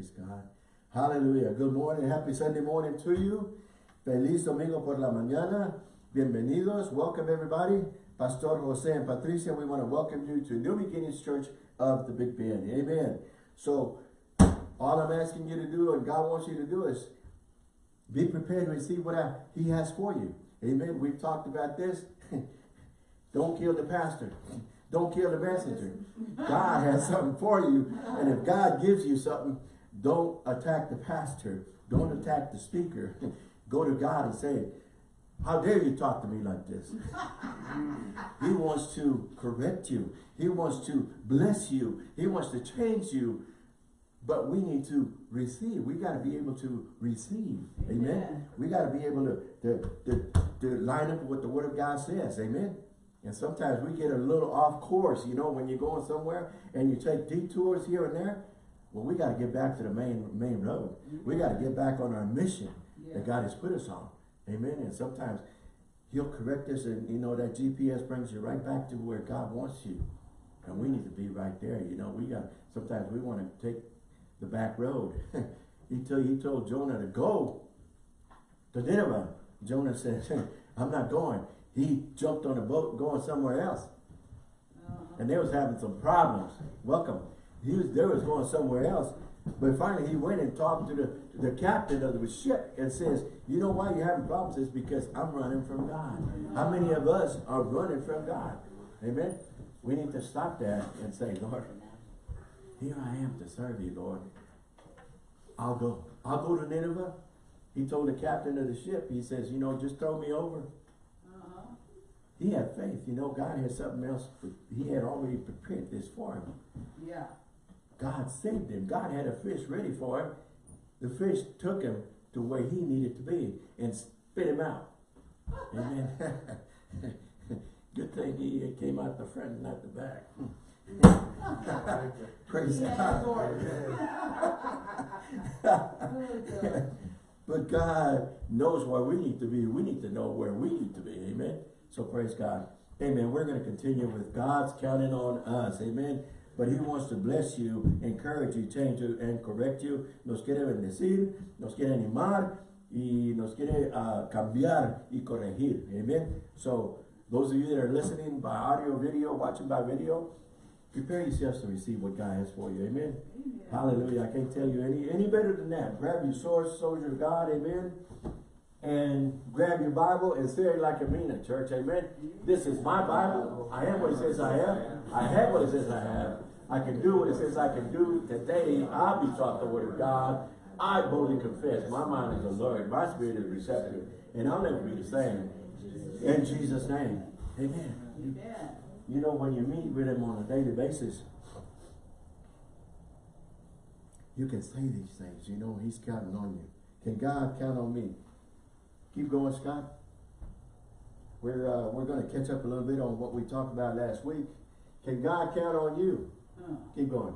Praise God. Hallelujah. Good morning. Happy Sunday morning to you. Feliz domingo por la mañana. Bienvenidos. Welcome everybody. Pastor Jose and Patricia, we want to welcome you to New Beginnings Church of the Big Bend. Amen. So, all I'm asking you to do and God wants you to do is be prepared to receive what I, he has for you. Amen. We've talked about this. Don't kill the pastor. Don't kill the messenger. God has something for you. And if God gives you something, don't attack the pastor. Don't attack the speaker. Go to God and say, how dare you talk to me like this? he wants to correct you. He wants to bless you. He wants to change you. But we need to receive. We got to be able to receive. Amen. We got to be able to, to, to, to line up with what the word of God says. Amen. And sometimes we get a little off course, you know, when you're going somewhere and you take detours here and there. Well, we got to get back to the main main road. We got to get back on our mission yeah. that God has put us on. Amen. And sometimes he'll correct us and, you know, that GPS brings you right back to where God wants you. And we need to be right there. You know, we got, sometimes we want to take the back road. he, told, he told Jonah to go to Nineveh. Jonah said, I'm not going he jumped on a boat going somewhere else. Uh -huh. And they was having some problems. Welcome. He was there was going somewhere else. But finally he went and talked to the, the captain of the ship and says, you know why you're having problems? It's because I'm running from God. How many of us are running from God? Amen. We need to stop that and say, Lord, here I am to serve you, Lord. I'll go. I'll go to Nineveh. He told the captain of the ship, he says, you know, just throw me over. He had faith. You know, God had something else. He had already prepared this for him. Yeah. God saved him. God had a fish ready for him. The fish took him to where he needed to be and spit him out. Amen. Good thing he came out the front, not the back. Praise God. but God knows where we need to be. We need to know where we need to be. Amen. So praise God. Amen. We're going to continue with God's counting on us. Amen. But He wants to bless you, encourage you, change you, and correct you. Nos quiere bendecir, nos quiere animar, y nos quiere uh, cambiar y corregir. Amen. So those of you that are listening by audio, video, watching by video, prepare yourselves to receive what God has for you. Amen. Amen. Hallelujah. I can't tell you any, any better than that. Grab your sword, soldier of God. Amen and grab your Bible and say it like a mean it, church. Amen. This is my Bible. I am what it says I am. I have what it says I have. I can do what it says I can do. Today, I'll be taught the word of God. I boldly confess. My mind is alert. My spirit is receptive. And I'll never be the same. In Jesus' name. Amen. Amen. You know, when you meet with him on a daily basis, you can say these things. You know, he's counting on you. Can God count on me? Keep going, Scott. We're uh, we're going to catch up a little bit on what we talked about last week. Can God count on you? Uh. Keep going.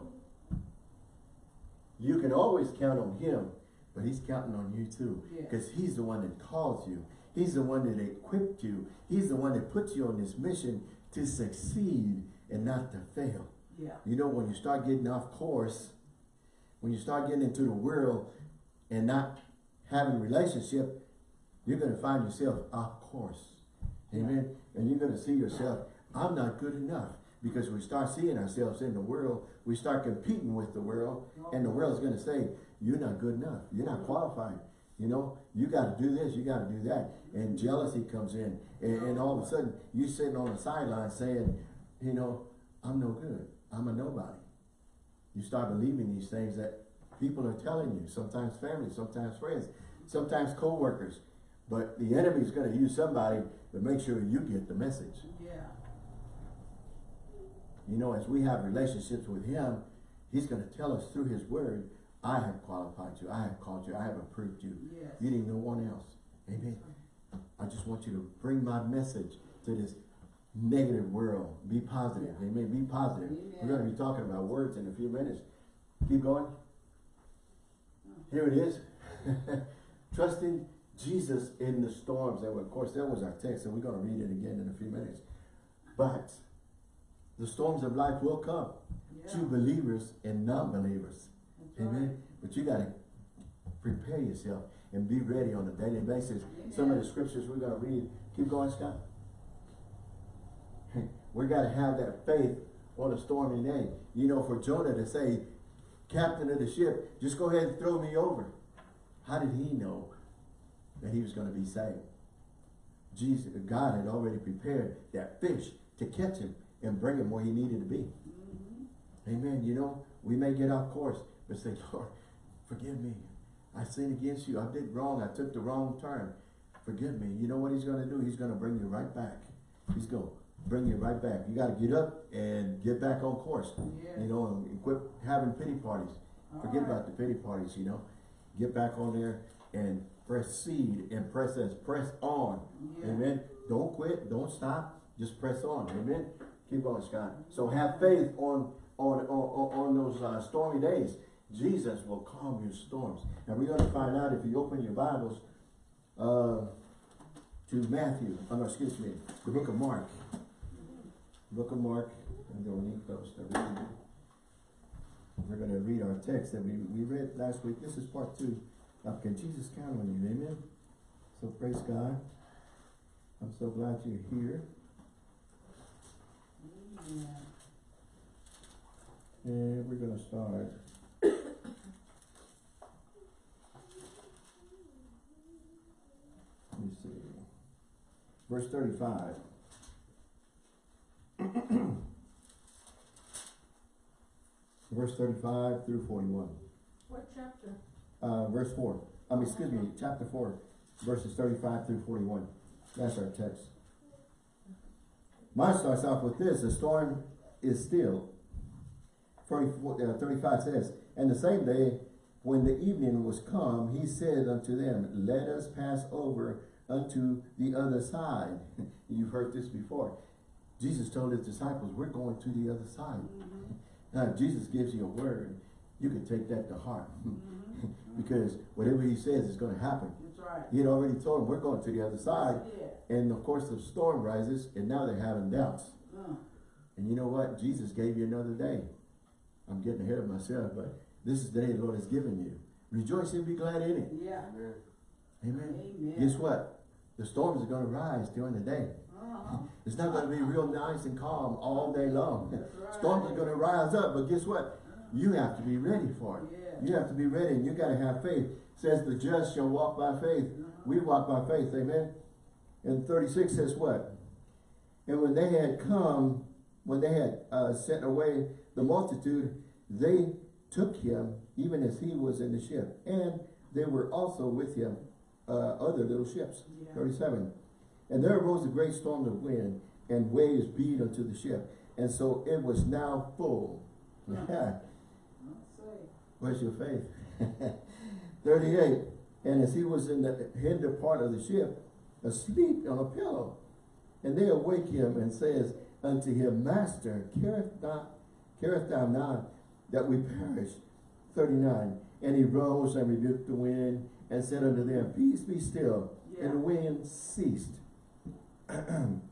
You can always count on him, but he's counting on you too. Because he's the one that calls you. He's the one that equipped you. He's the one that puts you on this mission to succeed and not to fail. Yeah. You know, when you start getting off course, when you start getting into the world and not having relationship, you're going to find yourself off course. Amen. And you're going to see yourself, I'm not good enough. Because we start seeing ourselves in the world, we start competing with the world, and the world is going to say, you're not good enough. You're not qualified. You know, you got to do this, you got to do that. And jealousy comes in. And, and all of a sudden, you're sitting on the sideline saying, you know, I'm no good. I'm a nobody. You start believing these things that people are telling you, sometimes family, sometimes friends, sometimes co-workers. But the enemy is going to use somebody to make sure you get the message. Yeah. You know, as we have relationships with him, he's going to tell us through his word, I have qualified you, I have called you, I have approved you. Yes. You need no one else. Amen. I just want you to bring my message to this negative world. Be positive. Yeah. Amen. Be positive. Amen. We're going to be talking about words in a few minutes. Keep going. Oh. Here it is. Trusting Jesus in the storms. And of course, that was our text, and we're going to read it again in a few minutes. But the storms of life will come yeah. to believers and non-believers. Amen. Right. But you gotta prepare yourself and be ready on a daily basis. Some of the scriptures we're gonna read, keep going, Scott. We gotta have that faith on a stormy day. You know, for Jonah to say, captain of the ship, just go ahead and throw me over. How did he know that he was gonna be saved? Jesus, God had already prepared that fish to catch him and bring him where he needed to be. Mm-hmm. Amen. You know, we may get off course, but say, Lord, forgive me. I sinned against you. I did wrong. I took the wrong turn. Forgive me. You know what he's going to do? He's going to bring you right back. He's going to bring you right back. You got to get up and get back on course. Yes. You know, and quit having pity parties. Forget Alright. about the pity parties, you know. Get back on there and proceed and press us. Press on. Yeah. Amen. Don't quit. Don't stop. Just press on. Amen. Keep going, Scott. So have faith on on on, on on those uh, stormy days. Jesus will calm your storms. And we're going to find out if you open your Bibles uh, to Matthew. Oh, no, excuse me. The book of Mark. Book of Mark. And Dominique goes to read. We're going to read our text that we, we read last week. This is part two. Can Jesus count on you? Amen. So praise God. I'm so glad you're here. Yeah. And we're gonna start. Let me see. Verse thirty-five. Verse thirty-five through forty-one. What chapter? Uh, verse four, I mean, excuse me, chapter four, verses thirty-five through forty-one. That's our text. Mine starts off with this, the storm is still. 34, uh, 35 says, And the same day, when the evening was come, he said unto them, Let us pass over unto the other side. You've heard this before. Jesus told his disciples, we're going to the other side. Now, if Jesus gives you a word, you can take that to heart. because whatever he says is going to happen. That's right. He had already told them, we're going to the other side. Yeah. And of course, the storm rises, and now they're having doubts. Uh, And you know what? Jesus gave you another day. I'm getting ahead of myself, but this is the day the Lord has given you. Rejoice and be glad in it. yeah. Amen. Amen. Guess what? The storms are going to rise during the day. Uh-huh. It's not going to be real nice and calm all day long. Right. Storms are going to rise up, but guess what? You have to be ready for it. Yeah. You have to be ready, and you got to have faith. It says the just shall walk by faith. We walk by faith. Amen. And 36 says what? And when they had come, when they had uh, sent away the multitude, they took him, even as he was in the ship. And they were also with him uh, other little ships. Yeah. 37. And there arose a great storm of wind, and waves beat unto the ship. And so it was now full. Yeah. Where's your faith? 38. And as he was in the hinder part of the ship, asleep on a pillow, and they awake him and says unto him, Master, carest not, carest thou not that we perish? 39. And he rose and rebuked the wind and said unto them, Peace be still. Yeah. And the wind ceased. and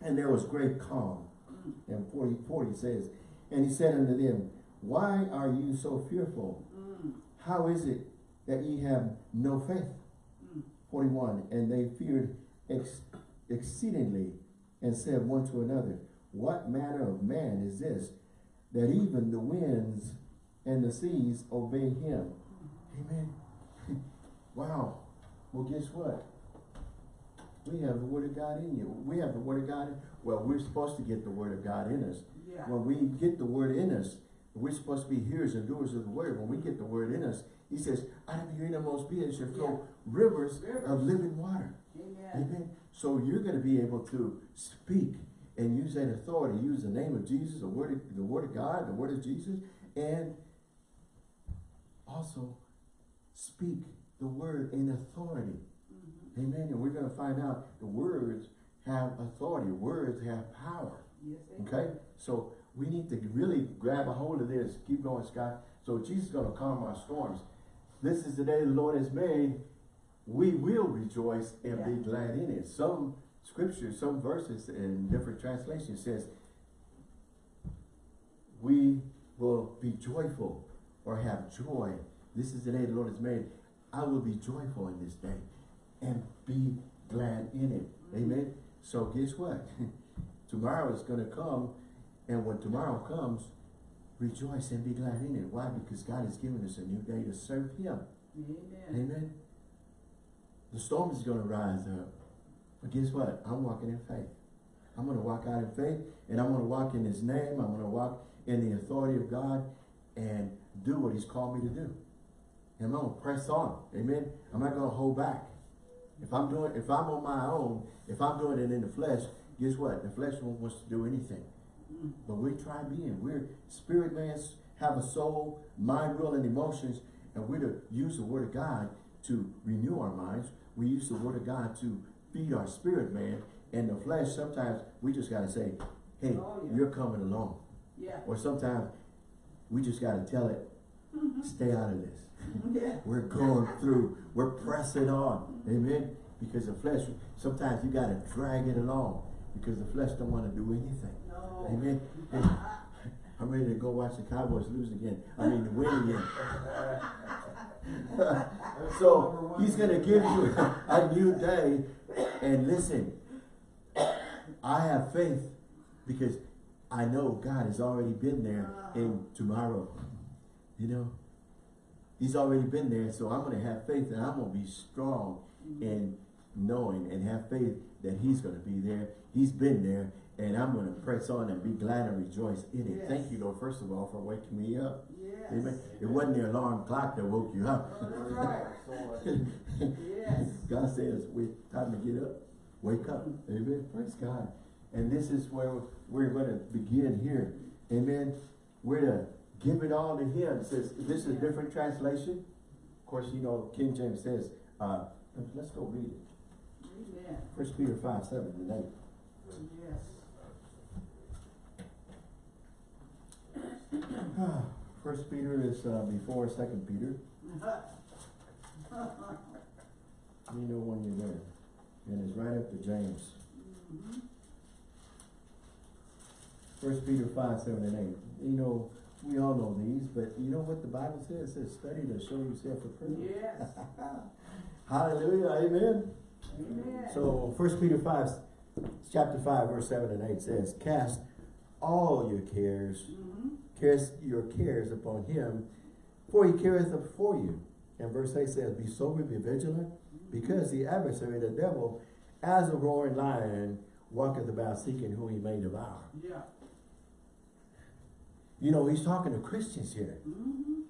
there was great calm. Mm. And 40, 40 says, And he said unto them, Why are you so fearful? Mm. How is it that ye have no faith? Mm. 41. And they feared ex exceedingly and said one to another, What manner of man is this, that even the winds and the seas obey him? Amen. wow. Well, guess what? We have the word of God in you. We have the word of God. Well, we're supposed to get the word of God in us. Yeah. When we get the word in us, we're supposed to be hearers and doers of the word. When we get the word in us, he says, out of your innermost being shall flow rivers, Rivers. of living water. Amen. Amen. So you're going to be able to speak and use that authority, use the name of Jesus, the word of, the word of God, the word of Jesus, and also speak the word in authority. Mhm. Amen. And we're going to find out the words have authority. Words have power. Yes. Okay? So we need to really grab a hold of this. Keep going, Scott. So Jesus is going to calm our storms. This is the day the Lord has made. We will rejoice and be glad in it. Some scriptures, some verses in different translations says, we will be joyful or have joy This is the day the Lord has made. I will be joyful in this day and be glad in it. Mm-hmm. Amen. So guess what? tomorrow is going to come. And when tomorrow comes, rejoice and be glad in it. Why? Because God has given us a new day to serve Him. Amen. Amen. The storm is going to rise up. But guess what? I'm walking in faith. I'm going to walk out in faith and I'm going to walk in His name. I'm going to walk in the authority of God and do what He's called me to do. And I'm going to press on. Amen. I'm not going to hold back. If I'm doing, if I'm on my own, if I'm doing it in the flesh, guess what? The flesh won't wants to do anything. But we're try being. We're spirit man, have a soul, mind, will, and emotions, and we're to use the word of God to renew our minds. We use the word of God to feed our spirit man. And the flesh, sometimes we just gotta say, hey, Oh, yeah. you're coming along. Yeah. Or sometimes we just gotta tell it, mm-hmm. stay out of this. Yeah. We're going through, we're pressing on. Amen. Because the flesh, sometimes you gotta drag it along. Because the flesh don't wanna do anything. No. Amen. I'm ready to go watch the Cowboys lose again. I mean, win again. so he's gonna give you a new day. And listen, I have faith because I know God has already been there in tomorrow. You know, He's already been there, so I'm gonna have faith and I'm gonna be strong in knowing and have faith that He's gonna be there. He's been there, and I'm gonna press on and be glad and rejoice in it. Yes. Thank you, Lord, first of all, for waking me up. Yes. Amen. It wasn't the alarm clock that woke you up. Right. Yes. God says, wait, time to get up, wake up. Amen. Praise God. And this is where we're going to begin here. Amen. We're to give it all to Him. It says, this is a different translation. Of course, you know, King James says, uh, let's go read it. Amen. First Peter 5, 7 and 8. Yes. First Peter is uh, before Second Peter. You know when you're there. And it's right after James. First Peter 5, 7 and 8. You know, we all know these, but you know what the Bible says? It says, study to show yourself approved. Yes. Hallelujah, amen. Amen. So First Peter 5, chapter 5, verse 7 and 8 says, Cast all your cares, Mhm. Cast your cares upon him, for he careth for you. And verse 8 says, Be sober, be vigilant, because the adversary, the devil, as a roaring lion, walketh about seeking whom he may devour. Yeah. You know, he's talking to Christians here. Mhm.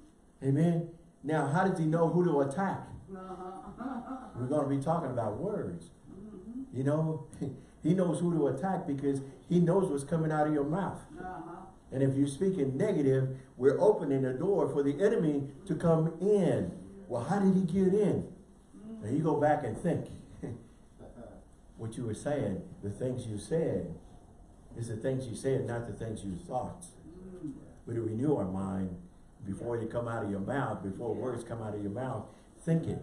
Amen. Now, how does he know who to attack? Uh-huh. We're going to be talking about words. Mhm. You know, he knows who to attack because he knows what's coming out of your mouth. Uh-huh. And if you're speaking negative, we're opening the door for the enemy to come in. Well, how did he get in? Now you go back and think. what you were saying, the things you said, is the things you said, not the things you thought. Mm. We to renew our mind before you come out of your mouth, before words come out of your mouth, think it.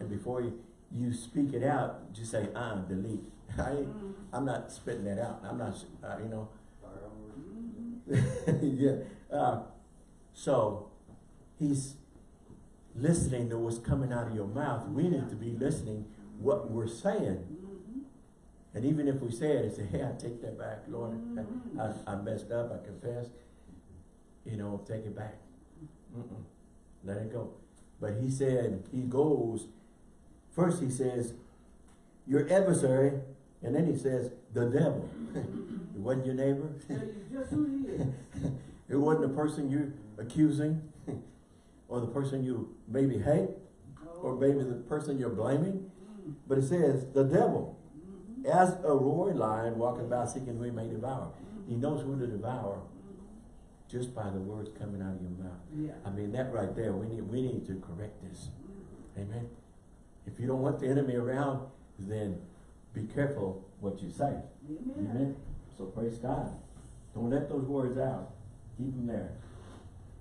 And before you, you speak it out, just say, ah, delete. I Mhm. I'm not spitting that out. I'm not, uh, you know. yeah. Uh, so he's listening to what's coming out of your mouth. We need to be listening what we're saying. Mhm. And even if we say it and say, hey, I take that back, Lord. I, I messed up, I confess. You know, take it back. Mm-mm. Let it go. But he said, he goes, first he says, your adversary, and then he says, the devil. it wasn't your neighbor. Tell you just who he is. It wasn't the person you're accusing or the person you maybe hate or maybe the person you're blaming. Mm. But it says, the devil, Mhm. as a roaring lion walking about seeking who he may devour. He knows who to devour just by the words coming out of your mouth. Yeah. I mean, that right there, we need, we need to correct this. Amen. If you don't want the enemy around, then be careful what you say. Amen. Amen. So praise God. Don't let those words out. Keep them there.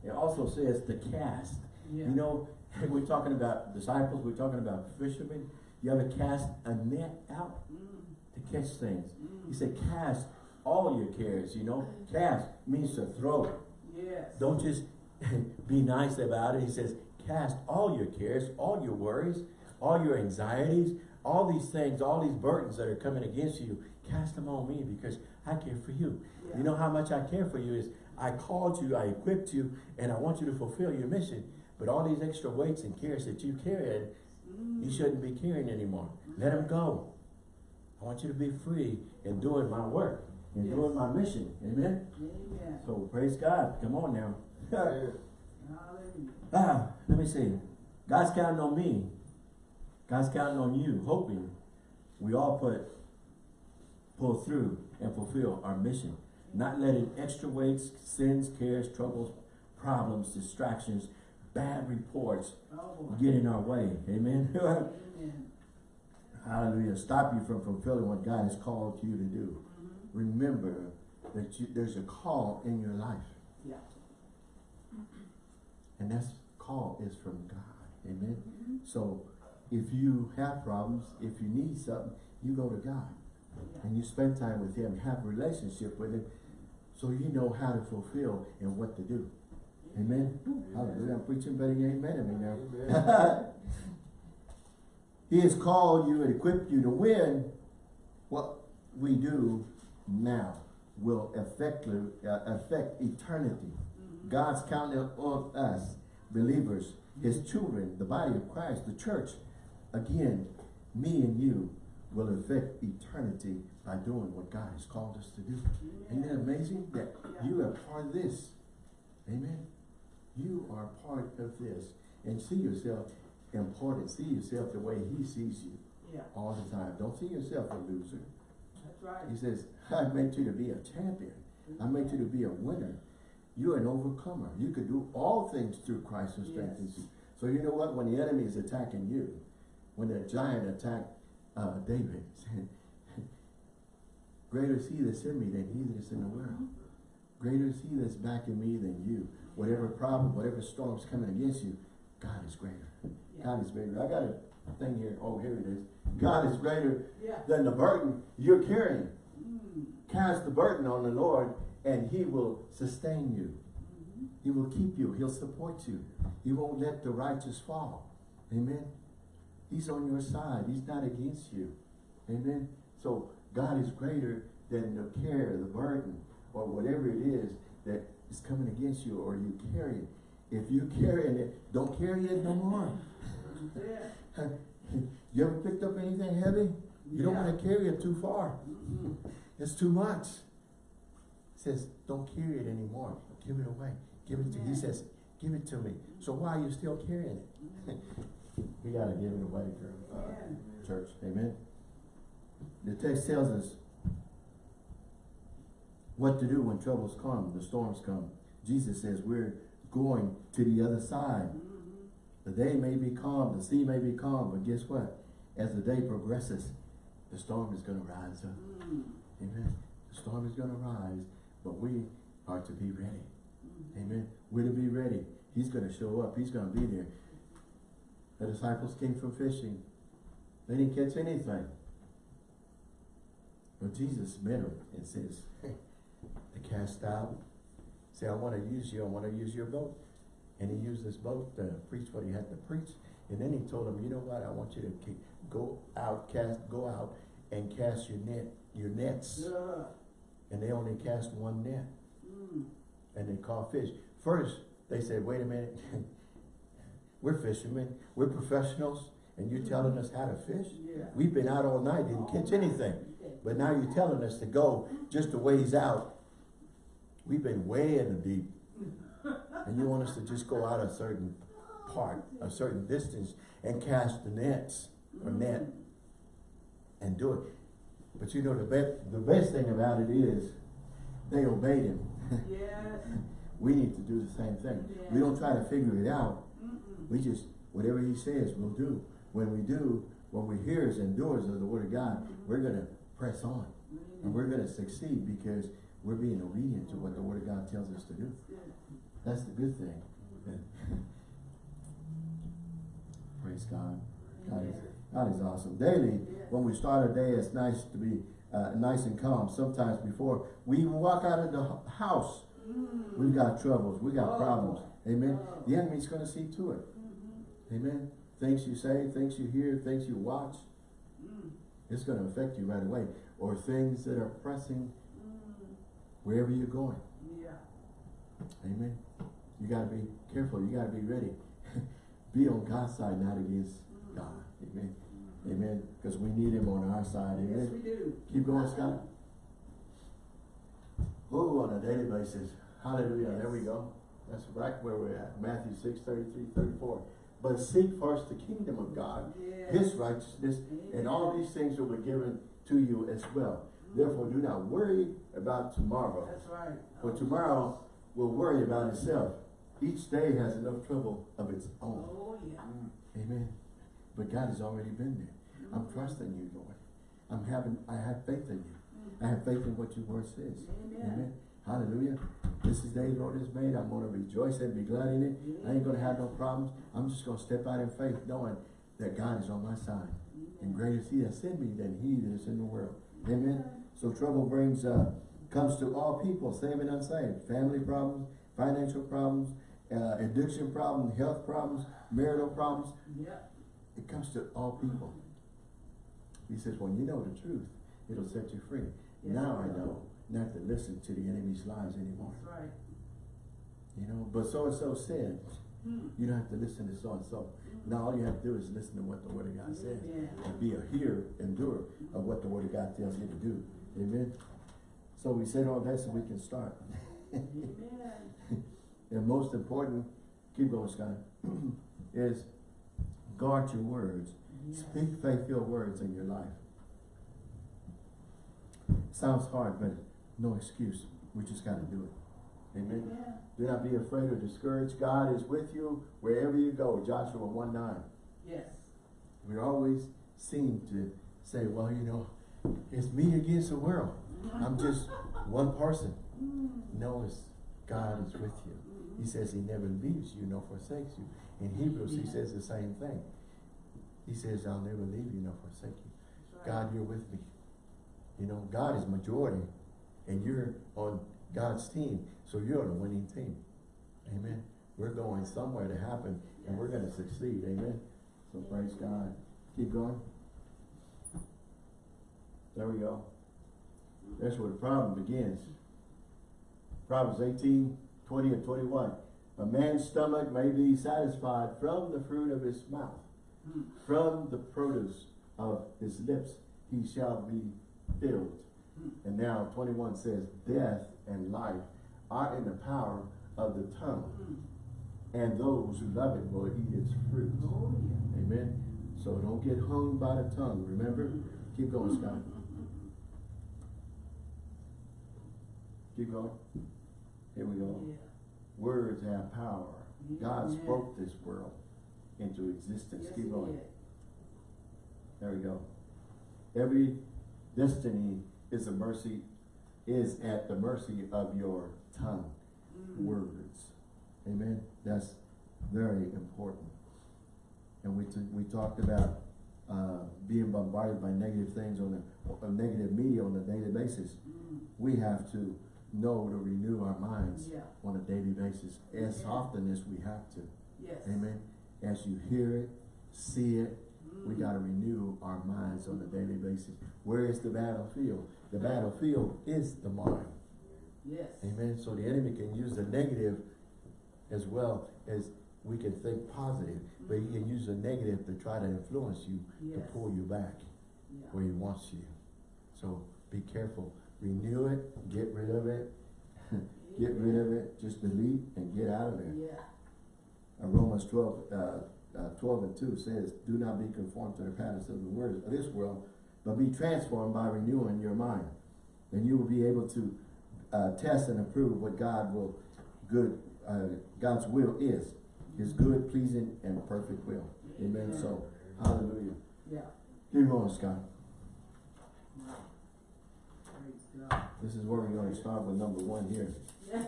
It also says to cast. Yeah. You know, we're talking about disciples, we're talking about fishermen. You have to cast a net out Mm. to catch things? He Mm. said cast all your cares, you know. Cast means to throw. Yes. Don't just be nice about it. He says cast all your cares, all your worries, all your anxieties, all these things, all these burdens that are coming against you, cast them on me because I care for you. Yeah. You know how much I care for you is I called you, I equipped you, and I want you to fulfill your mission. But all these extra weights and cares that you carried, Mm. you shouldn't be carrying anymore. Let them go. I want you to be free in doing my work, in Yes. doing my mission. Amen? Amen. So praise God. Come on now. Hallelujah. ah, let me see. God's counting on me. God's counting on you, hoping we all put pull through and fulfill our mission. Not letting extra weights, sins, cares, troubles, problems, distractions, bad reports Oh, get in our way. Amen. Amen. Hallelujah. Stop you from fulfilling what God has called you to do. Mhm. Remember that you, there's a call in your life. Yeah. And that call is from God. Amen. Mhm. So if you have problems, if you need something, you go to God and you spend time with Him, have a relationship with Him, so you know how to fulfill and what to do. Amen. Hallelujah. I'm preaching better than amen to me now. he has called you and equipped you to win. What we do now will affect, uh, affect eternity. Mhm. God's counting on us, believers, His children, the body of Christ, the church. Again, me and you will affect eternity by doing what God has called us to do. Isn't that amazing that you are part of this? Amen. You are part of this. And see yourself important. See yourself the way He sees you Yeah, all the time. Don't see yourself a loser. that's right. He says, I meant you to be a champion. I meant you to be a winner. You're an overcomer. You could do all things through Christ who strengthens you. So you know what? When the enemy is attacking you, when the giant attacked uh, David, said, greater is he that's in me than he that's in the world. Greater is he that's backing me than you. Whatever problem, whatever storm's coming against you, God is greater. Yeah. God is greater. I got a thing here. Oh, here it is. God is greater Yeah. than the burden you're carrying. Mm. Cast the burden on the Lord and he will sustain you. Mhm. He will keep you. He'll support you. He won't let the righteous fall. Amen. He's on your side. He's not against you. Amen. So God is greater than the care, the burden, or whatever it is that is coming against you or you carry it. If you carrying it, don't carry it no more. You ever picked up anything heavy? You don't want to carry it too far. Mhm. It's too much. He says, don't carry it anymore. Give it away. Give it to He says, give it to me. So why are you still carrying it? we gotta give it away, girl. Uh, Yeah. church. Amen. The text tells us what to do when troubles come, the storms come. Jesus says we're going to the other side. Mhm. The day may be calm, the sea may be calm, but guess what? As the day progresses, the storm is going to rise up. Mm. Amen. The storm is going to rise, but we are to be ready. Mhm. Amen. We're to be ready. He's going to show up. He's going to be there. The disciples came from fishing. They didn't catch anything. But Jesus met them and says, hey, they cast out. Say, I want to use you. I want to use your boat. And he used this boat to preach what he had to preach. And then he told them, you know what? I want you to keep, go out, cast, go out and cast your net, your nets. Yeah. And they only cast one net Mm. and they caught fish. First, they said, wait a minute, we're fishermen, we're professionals, and you're telling us how to fish? Yeah. We've been out all night, didn't catch anything. But now you're telling us to go just a ways out. We've been way in the deep. And you want us to just go out a certain part, a certain distance, and cast the nets, or net, Mm. and do it. But you know, the best, the best thing about it is, they obeyed him. Yes. We need to do the same thing. We don't try to figure it out. We just, whatever he says, we'll do. When we do, when we're hearers and doers of the word of God, we're going to press on. And we're going to succeed because we're being obedient to what the word of God tells us to do. That's the good thing. Praise God. God is, God is awesome. Daily, when we start our day, it's nice to be uh, nice and calm. Sometimes before we even walk out of the house, we've got troubles, we got problems. Amen. The enemy's going to see to it. Amen. Things you say, things you hear, things you watch, Mm. it's going to affect you right away. Or things that are pressing Mm. wherever you're going. Yeah. Amen. You got to be careful. You got to be ready. be on God's side, not against God. Amen. Amen. Because we need him on our side. Amen. Yes, we do. Keep going, Scott. Oh, on a daily basis. Hallelujah. There we go. That's right where we're at. Matthew 6, 33, 34. But seek first the kingdom of God, Yes. his righteousness, and all these things will be given to you as well. Therefore, do not worry about tomorrow. That's right. For tomorrow will worry about itself. Each day has enough trouble of its own. Oh, yeah. Mm. Amen. But God has already been there. I'm mm. trusting you, Lord. I'm having, I have faith in you. I have faith in what your word says. Amen. Hallelujah. This is the day the Lord has made. I'm going to rejoice and be glad in it. I ain't going to have no problems. I'm just going to step out in faith knowing that God is on my side. And greater is he that sent me than he that is in the world. Amen. So trouble brings, uh, comes to all people, saved and unsaved. Family problems, financial problems, uh, addiction problems, health problems, marital problems. Yeah. It comes to all people. He says, when you know the truth, it'll set you free. Yes, now I know not to listen to the enemy's lies anymore. Right. You know, but so-and-so said, Mm. you don't have to listen to so-and-so. Now all you have to do is listen to what the word of God says. Yeah. And be a hearer and doer of what the word of God tells you to do. Amen. So we said all that so we can start. Amen. And most important, keep going, Scott, is guard your words. Yes. Speak faith-filled words in your life. Sounds hard, but no excuse. We just got to do it. Amen. Yeah. Do not be afraid or discouraged. God is with you wherever you go. Joshua 1 9. Yes. We always seem to say, well, you know, it's me against the world. I'm just one person. Mm. No, it's God is with you. He says he never leaves you nor forsakes you. In Hebrews, he says the same thing. He says, I'll never leave you nor forsake you. Right. God, you're with me. You know, God is majority, and you're on God's team, so you're on a winning team. Amen. We're going somewhere to happen, and we're going to succeed. Amen. So praise God. Keep going. There we go. That's where the problem begins. Proverbs 18, 20 and 21. A man's stomach may be satisfied from the fruit of his mouth. Mm. From the produce of his lips he shall be filled. And now 21 says, Death and life are in the power of the tongue, and those who love it will eat its fruit. Oh, yeah. Amen. So don't get hung by the tongue. Remember? Keep going, Scott. Keep going. Here we go. Yeah. Words have power. God spoke this world into existence. Yes, Keep going. There we go. Every destiny is a mercy, is at the mercy of your tongue, Mm. words. Amen. That's very important. And we we talked about uh, being bombarded by negative things on a, a negative media on a daily basis. Mm. We have to know to renew our minds Yeah. on a daily basis as Yeah. often as we have to. Yes. Amen. As you hear it, see it, we Mm. got to renew our minds on a daily basis. Where is the battlefield? The battlefield is the mind. Yes. Amen. So the enemy can use the negative as well as we can think positive, but he can use the negative to try to influence you, to pull you back Yeah. where he wants you. So be careful. Renew it, get rid of it, get rid of it, just delete and get out of there. Yeah. Romans 12, uh, uh, 12 and 2 says, Do not be conformed to the patterns of the words of this world, but be transformed by renewing your mind. And you will be able to uh, test and approve what God will, good, uh, God's will is. His good, pleasing, and perfect will. Amen. So, hallelujah. Yeah. Keep going, Scott. This is where we're going to start with number one here.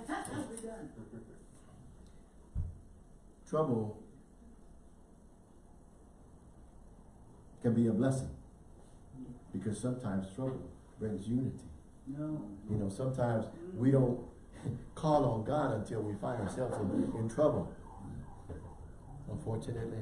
Trouble can be a blessing because sometimes trouble brings unity. No. You know, sometimes we don't call on God until we find ourselves in, in trouble. Unfortunately,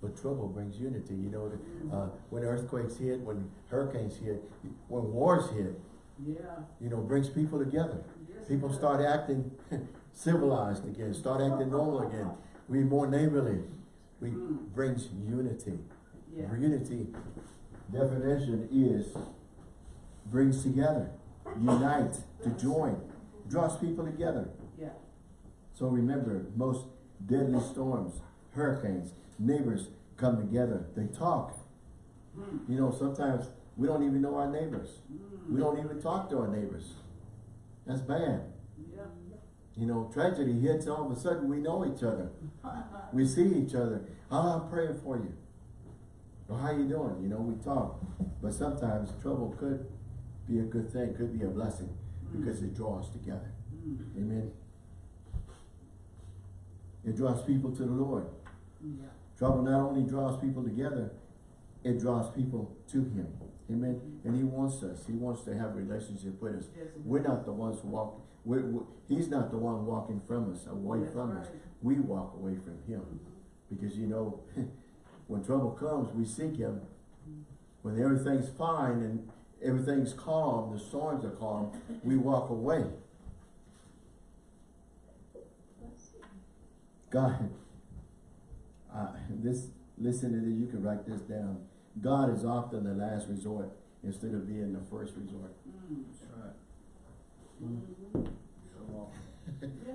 But trouble brings unity, you know, uh, when earthquakes hit, when hurricanes hit, when wars hit, Yeah. you know, brings people together. Yes, People start acting civilized again, start acting normal again. We more neighborly. We Mm. brings unity. Yeah. Unity definition is brings together, unite, to join, draws people together. Yeah. So remember, most deadly storms, hurricanes, neighbors come together. They talk. Mm. You know, sometimes we don't even know our neighbors. Mm. We don't even talk to our neighbors. That's bad. Yeah. You know, tragedy hits, all of a sudden we know each other. We see each other. Oh, I'm praying for you. Well, how you doing? You know, we talk. But sometimes trouble could be a good thing, could be a blessing, mm. because it draws together. Mm. Amen. It draws people to the Lord. Yeah. Trouble not only draws people together, it draws people to Him. Amen. Mm. And He wants us. He wants to have a relationship with us. Yes, We're not the ones who walk. We're, we He's not the one walking from us, away That's from us. We walk away from Him. Mm-hmm. Because you know, when trouble comes, we seek Him. When everything's fine and everything's calm, the storms are calm, we walk away. God, uh, this, listen to this, you can write this down. God is often the last resort instead of being the first resort. Mm. That's right. So often. Yeah.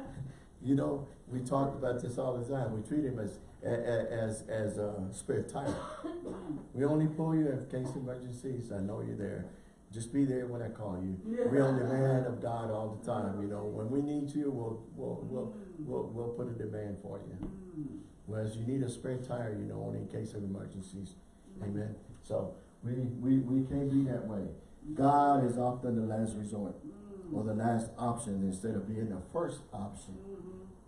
You know, we talked about this all the time. We treat him as, as, as a spare tire. Mm. We only pull you in case of emergencies. I know you're there. Just be there when I call you. Yeah. We're on the demand of God all the time, you know. When we need you, we'll, we'll, we'll, Mm. we'll, we'll put a demand for you. Mm. Whereas you need a spare tire, you know, only in case of emergencies. Amen. So we, we, we can't be that way. God is often the last resort Mm. or the last option instead of being the first option.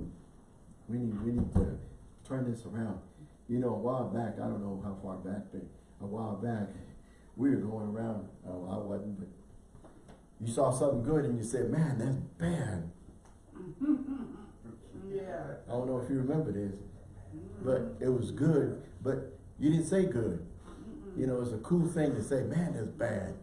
Mhm. We need, we need to turn this around. You know, a while back, I don't know how far back, but a while back, we were going around, oh, I wasn't, but you saw something good and you said, man, that's bad. Yeah. I don't know if you remember this, but it was good, but you didn't say good. You know, it's a cool thing to say, man, that's bad.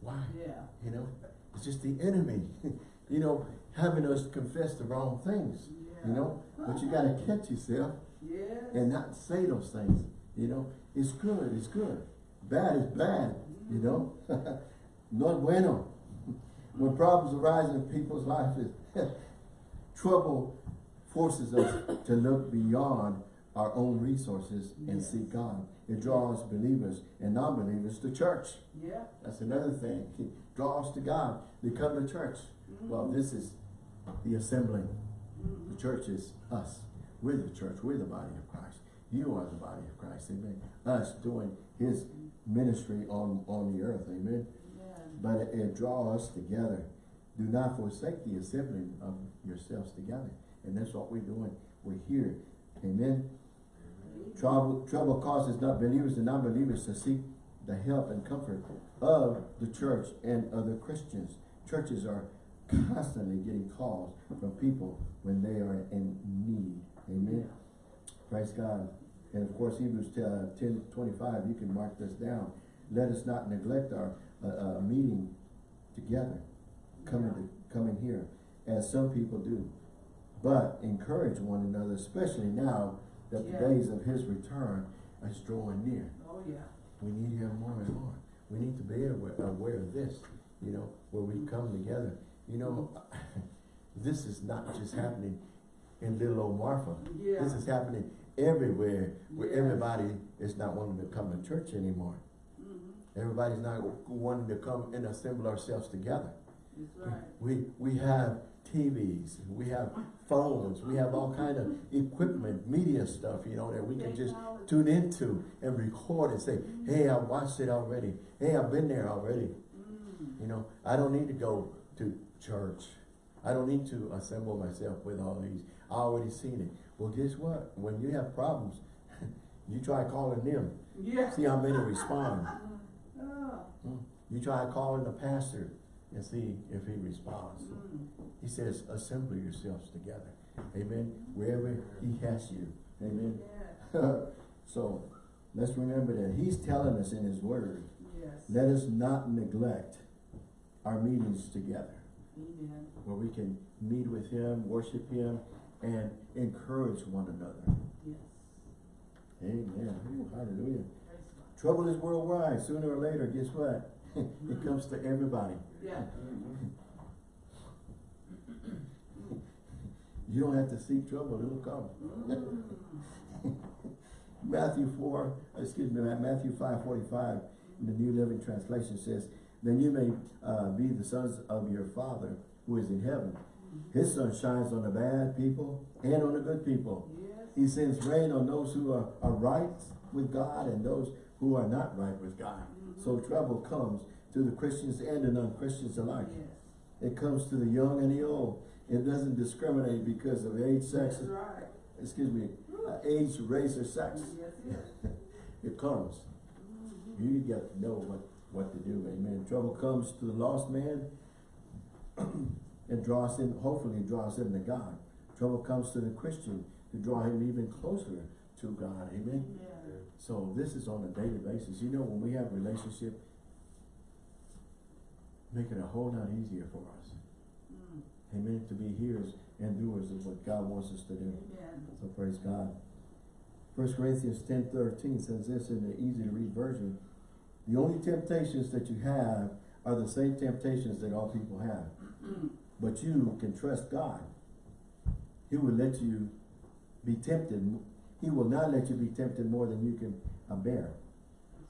Why? Yeah. You know, it's just the enemy, you know, having us confess the wrong things, you know, but you gotta catch yourself Yes. and not say those things, you know. It's good, it's good. Bad is bad, you know. no bueno. When problems arise in people's lives, trouble forces us to look beyond our own resources and Yes. seek God. It draws believers and non-believers to church. Yeah. That's another thing. It draws to God. They come to church. Well, mm-hmm. this is the assembling. The church is us. We're the church. We're the body of Christ. You are the body of Christ. Amen. Us doing his ministry on, on the earth. Amen. Yeah. But it, it draws us together. Do not forsake the assembling of yourselves together. And that's what we're doing. We're here. Amen. Trouble, trouble causes not believers and non-believers to seek the help and comfort of the church and other Christians. Churches are constantly getting calls from people when they are in need. Amen. Praise God. And of course, Hebrews uh, 10, 25, you can mark this down. Let us not neglect our uh, uh, meeting together, coming to, coming here, as some people do. But encourage one another, especially now that Yeah. the days of his return is drawing near. Oh, yeah. We need him more and more. We need to be aware, aware of this, you know, where we come together. You know, this is not just happening in little old Marfa. Yeah. This is happening everywhere where everybody is not wanting to come to church anymore. Mhm. Everybody's not wanting to come and assemble ourselves together. Right. We, we have TVs, we have phones, we have all kind of equipment, media stuff, you know, that we can just tune into and record and say, hey, I watched it already. Hey, I've been there already. Mm. You know, I don't need to go to church. I don't need to assemble myself with all these. I already seen it. Well, guess what? When you have problems, you try calling them. Yeah. See how many respond. Oh. You try calling the pastor and see if he responds. Mm. He says, assemble yourselves together. Amen. Wherever he has you. Amen. Yeah. So let's remember that he's telling us in his word, Yes. let us not neglect our meetings together Amen. where we can meet with him, worship him, and encourage one another. Yes. Amen. Ooh, hallelujah. Trouble is worldwide. Sooner or later, guess what? it comes to everybody. Yeah. You don't have to seek trouble, it'll come. Mm. Matthew 4, excuse me, Matthew 5, 45, in the New Living Translation says, Then you may uh, be the sons of your Father who is in heaven. His sun shines on the bad people and on the good people. Yes. He sends rain on those who are, are right with God and those who are not right with God. So trouble comes to the Christians and the non-Christians alike. Yes. It comes to the young and the old. It doesn't discriminate because of age, sex, right. excuse me, uh, age, race, or sex. Yes. It comes. You got to know what, what to do, amen. Trouble comes to the lost man and draws him, hopefully draws him to God. Trouble comes to the Christian to draw him even closer to God, amen. Yeah. So this is on a daily basis. You know, when we have relationship, make it a whole lot easier for us. Mm. Amen. To be hearers and doers of what God wants us to do. Amen. So praise God. First Corinthians ten thirteen says this in the easy to read version. The only temptations that you have are the same temptations that all people have. But you can trust God. He will let you be tempted. He will not let you be tempted more than you can uh, bear.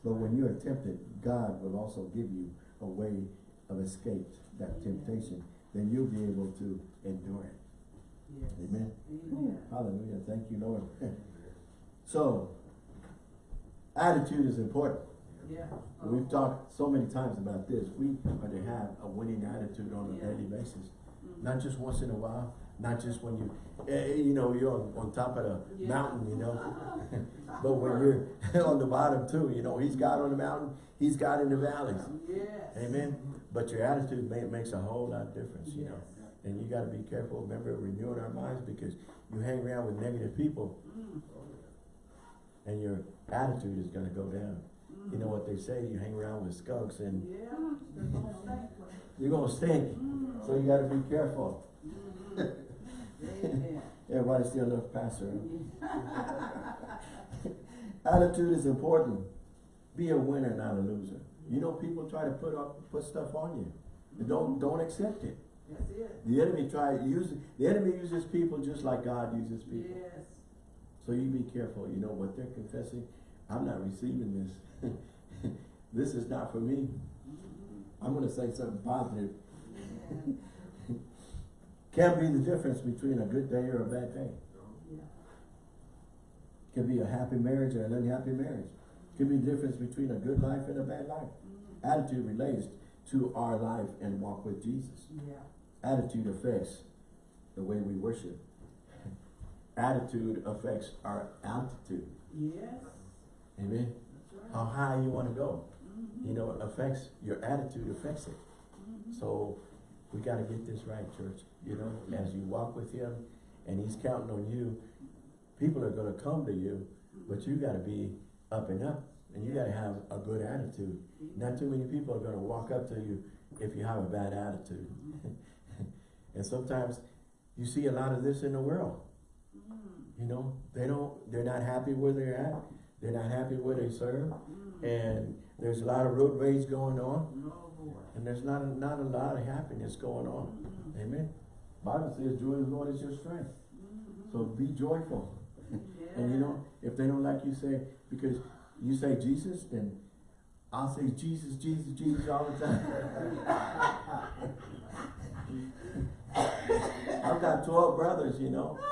But when you are tempted, God will also give you a way of escape that temptation. Then you'll be able to endure it. Yes. Amen. Amen. Hallelujah. Thank you, Lord. so, attitude is important. Yeah. We've talked so many times about this. We are to have a winning attitude on a Yeah. daily basis. Mm. Not just once in a while, not just when you, eh, you know, you're on, on top of the Yeah. mountain, you know. but when you're on the bottom too, you know, he's God on the mountain, he's God in the valleys. Yes. Amen. But your attitude ma- makes a whole lot of difference, you know. And you gotta be careful, remember renewing our minds because you hang around with negative people Mm. and your attitude is gonna go down. You know what they say, you hang around with skunks and Yeah. They're gonna stink. you're gonna stink. Mm. So you gotta be careful. Mhm. Everybody still loves pastor. Attitude is important. Be a winner, not a loser. You know, people try to put up, put stuff on you. You don't, don't accept it. That's it. The enemy try, use, the enemy uses people just like God uses people. Yes. So you be careful, you know, what they're confessing, I'm not receiving this. This is not for me. I'm gonna say something positive. Amen. Can be the difference between a good day or a bad day. Can be a happy marriage or an unhappy marriage. Can be the difference between a good life and a bad life. Attitude relates to our life and walk with Jesus. Yeah. Attitude affects the way we worship. Attitude affects our altitude. Yes. Amen. How high you wanna go. Mhm. You know, it affects, your attitude affects it. So we gotta get this right, church. You know, as you walk with him and he's counting on you, people are gonna come to you, but you gotta be up and up and you gotta have a good attitude. Not too many people are gonna walk up to you if you have a bad attitude. and sometimes you see a lot of this in the world. You know, they don't, they're not happy where they're at. They're not happy where they serve. Mm. And there's a lot of road rage going on. And there's not, a- not a lot of happiness going on. Mhm. Amen. Bible says joy of the Lord is your strength. Mhm. So be joyful. And you know, if they don't like you say, because you say Jesus, then I'll say Jesus, Jesus, Jesus all the time. I've got twelve brothers, you know. Oh.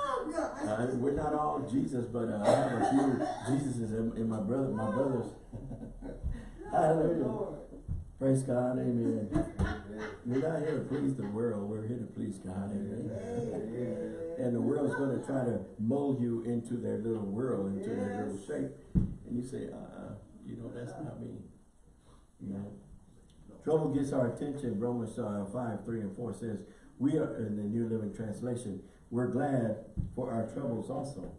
Uh, we're not all Jesus, but uh, I have a few Jesuses in, in my brother, my brothers. Hallelujah. Praise God, amen. We're not here to please the world, we're here to please God, amen. And the world's gonna try to mold you into their little world, into their little Yes. shape. And you say, uh, you know, that's not me. You know? Trouble gets our attention, Romans uh, five, three and four says, we are, in the New Living Translation, we're glad for our troubles also.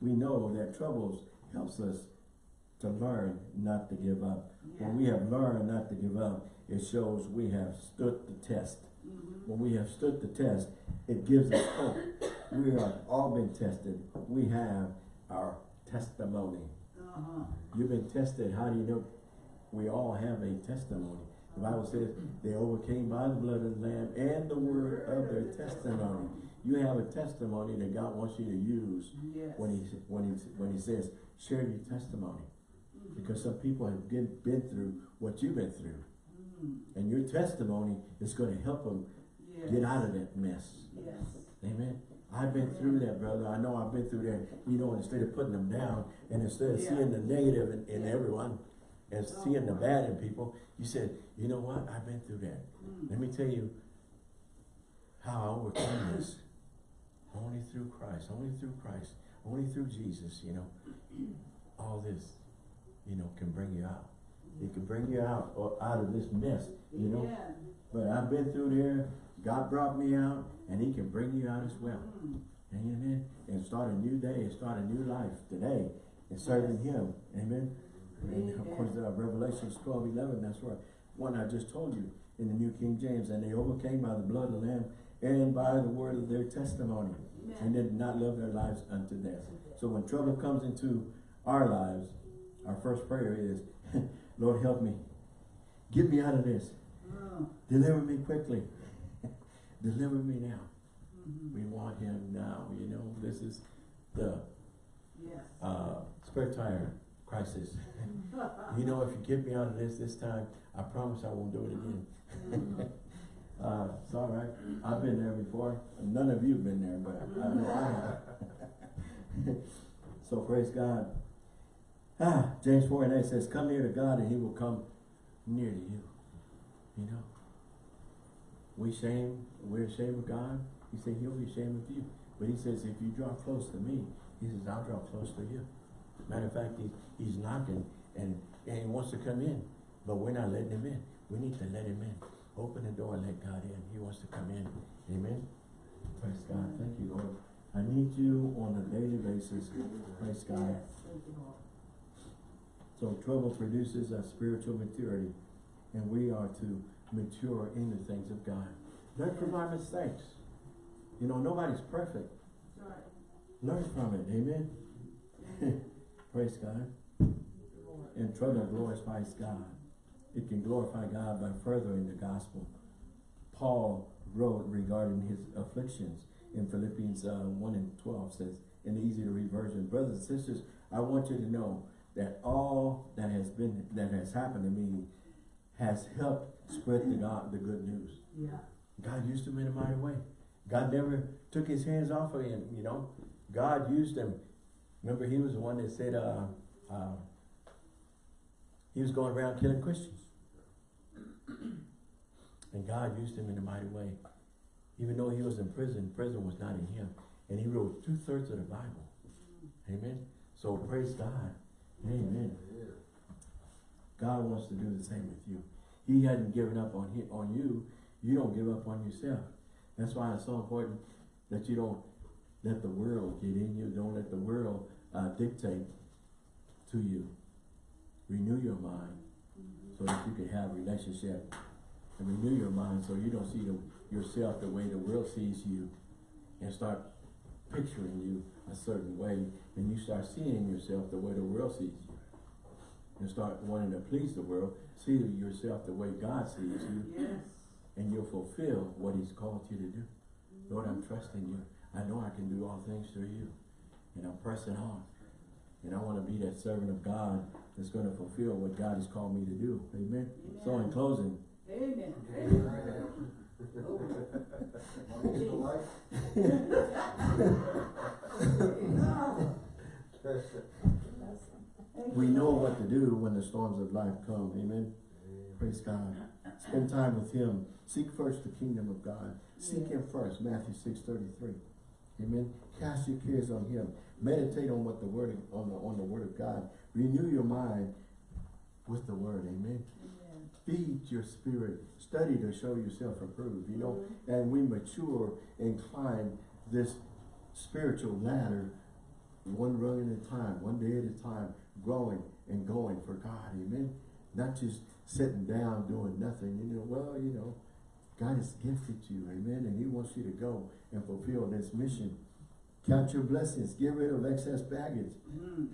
We know that troubles helps us to learn not to give up. Yeah. When we have learned not to give up, it shows we have stood the test. Mhm. When we have stood the test, it gives us hope. We have all been tested. We have our testimony. Uh-huh. You've been tested. How do you know? We all have a testimony. The Bible says they overcame by the blood of the Lamb and the word of their testimony. You have a testimony that God wants you to use Yes. when he when he when he says share your testimony, Mhm. because some people have been, been through what you've been through, Mhm. and your testimony is going to help them Yes. get out of that mess. Yes. Amen. I've been through that, brother. I know I've been through that. You know, instead of putting them down and instead of Yeah. seeing the negative in, in everyone and seeing the bad in people, you said, you know what? I've been through that. Mm. Let me tell you how I overcome this. Only through Christ, only through Christ, only through Jesus, you know. All this, you know, can bring you out. It can bring you out or out of this mess, you know. But I've been through there. God brought me out, and He can bring you out as well. Mm. Amen. And start a new day, and start a new life today, and serving Him. Amen. And of course, uh, Revelations 12, 11, that's where one I just told you in the New King James, and they overcame by the blood of the Lamb and by the word of their testimony, and Amen. did not love their lives unto death. So when trouble comes into our lives, our first prayer is, Lord, help me. Get me out of this. Mm. Deliver me quickly. Deliver me now. Mhm. We want him now, you know, this is the Yes. uh, spare tire crisis. You know, if you get me out of this this time, I promise I won't do it again. Mhm. Uh, it's all right. I've been there before. None of you have been there, but I know I have. so praise God. Ah, James 4 and 8 says, Come near to God and he will come near to you. You know. We shame, we're ashamed of God. He said he'll be ashamed of you. But he says, if you draw close to me, he says, I'll draw close to you. Matter of fact, he, he's knocking and, and he wants to come in, but we're not letting him in. We need to let him in. Open the door and let God in. He wants to come in. Amen. Praise God. Thank you, Lord. I need you on a daily basis. Praise God. Yes. Thank you, Lord. So trouble produces a spiritual maturity, and we are to mature in the things of God. Learn from our mistakes. You know, nobody's perfect. Learn from it. Amen. Praise God. And trouble glorifies God. It can glorify God by furthering the gospel. Paul wrote regarding his afflictions in Philippians uh, 1 and 12 says, in the easy to read version, brothers and sisters, I want you to know that all that has been, that has happened to me has helped spread the God, the good news. Yeah. God used him in a mighty way. God never took his hands off of him, you know. God used him. Remember, he was the one that said, uh, uh, he was going around killing Christians. And God used him in a mighty way. Even though he was in prison, prison was not in him. And he wrote two-thirds of the Bible. Amen. So praise God. Amen. God wants to do the same with you. He hadn't given up on, he, on you. You don't give up on yourself. That's why it's so important that you don't let the world get in you. Don't let the world uh, dictate to you. Renew your mind so that you can have relationship. And renew your mind so you don't see the, yourself the way the world sees you. And start picturing you a certain way. And you start seeing yourself the way the world sees you. And start wanting to please the world. See yourself the way God sees you Yes. and you'll fulfill what he's called you to do. Lord, I'm trusting you. I know I can do all things through you. And I'm pressing on. And I want to be that servant of God that's going to fulfill what God has called me to do. Amen. So in closing, Amen. we know what to do when the storms of life come. Amen. Praise God. Spend time with him. Seek first the kingdom of God. Seek him first. Matthew 6 33. Amen. Cast your cares on him. Meditate on what the word on the on the word of God. Renew your mind with the word. Amen. Amen. Feed your spirit. Study to show yourself approved. You know, mm-hmm. and we mature and climb this spiritual ladder one rung at a time, one day at a time, growing and going for God, amen? Not just sitting down doing nothing, you know, well, you know, God has gifted you, amen, and he wants you to go and fulfill this mission. Count your blessings, get rid of excess baggage, Mm.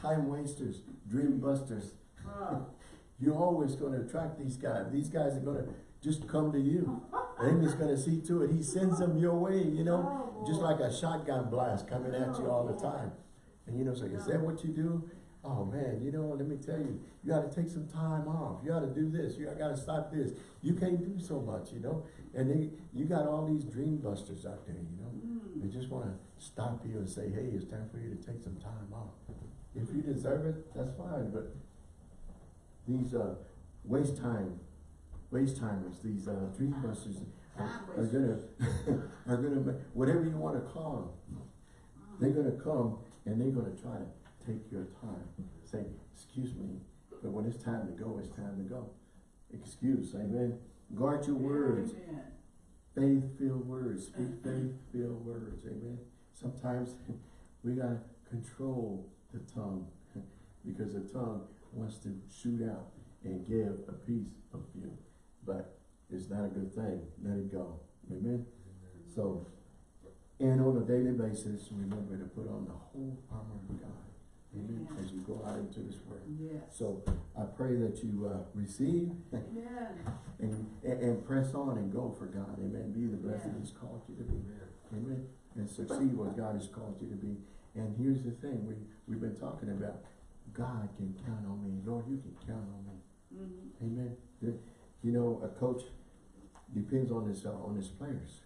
time wasters, dream busters. Oh, You're always gonna attract these guys. These guys are gonna just come to you. And he's gonna see to it, he sends them your way, you know? Oh, Just like a shotgun blast coming at you all the time. And you know, say, is that what you do? Oh man, you know, let me tell you, you gotta take some time off. You gotta do this, you gotta stop this. You can't do so much, you know? And they, you got all these dream busters out there, you know? Mm. They just wanna stop you and say, hey, it's time for you to take some time off. If you deserve it, that's fine, but these, uh, waste time, waste timers, these, uh, dream busters are, are gonna, are gonna, whatever you wanna call them, they're gonna come and they're gonna try to take your time. Say, excuse me, but when it's time to go, it's time to go. Excuse, amen? Guard your words, faith-filled words, speak faith-filled words, amen? Sometimes we gotta control the tongue, because the tongue wants to shoot out and give a piece of you. But it's not a good thing, let it go, amen? So, and on a daily basis, remember to put on the whole armor of God, amen, as you go out into this world. Yes. So, I pray that you, uh, receive Amen. and, and, and press on and go for God, amen, be the blessing Yeah. He's called you to be, amen, and succeed what God has called you to be. And here's the thing, we, we've been talking about, God can count on me, Lord, you can count on me, Mhm. amen. You know, a coach depends on his, uh, on his players,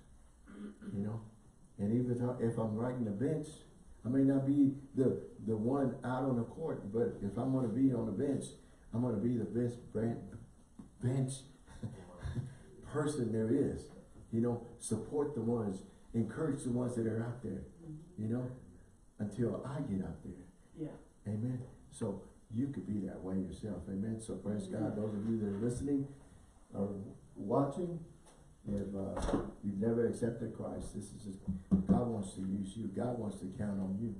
you know, and even if I- if I'm riding the bench, I may not be the, the one out on the court, but if I'm gonna be on the bench, I'm gonna be the best brand, bench person there is. You know, support the ones, encourage the ones that are out there, mm-hmm. you know, until I get out there. Yeah. Amen. So you could be that way yourself. Amen. So praise mm-hmm. God. Those of you that are listening or watching, if uh, you've never accepted Christ, this is just, God wants to use you. God wants to count on you.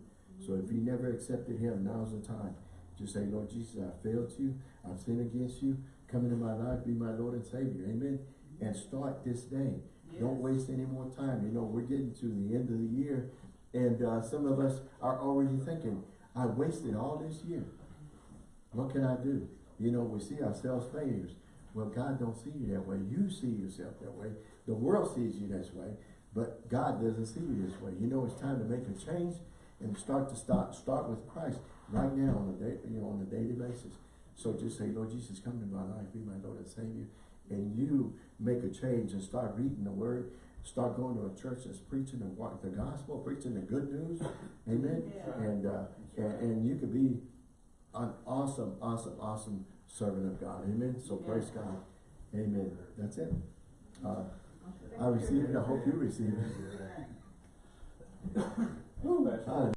So if you never accepted Him, now's the time. Just say, Lord Jesus, I failed you. I've sinned against you. Come into my life, be my Lord and Savior. Amen. And start this day. Don't waste any more time. You know, we're getting to the end of the year, and uh, some of us are already thinking, I wasted all this year. What can I do? You know, we see ourselves failures. Well, God don't see you that way. You see yourself that way. The world sees you this way, but God doesn't see you this way. You know, it's time to make a change and start to start start with Christ right now on a day, you know, on a daily basis. So just say, Lord Jesus, come into my life, be my Lord and Savior, and you make a change and start reading the Word. Start going to a church that's preaching the, the gospel, preaching the good news. Amen. Yeah. And, uh, and, and you could be an awesome, awesome, awesome servant of God. Amen. So praise God. Amen. That's it. Uh, I receive it. I hope you receive it. Amen. Woo. Hallelujah.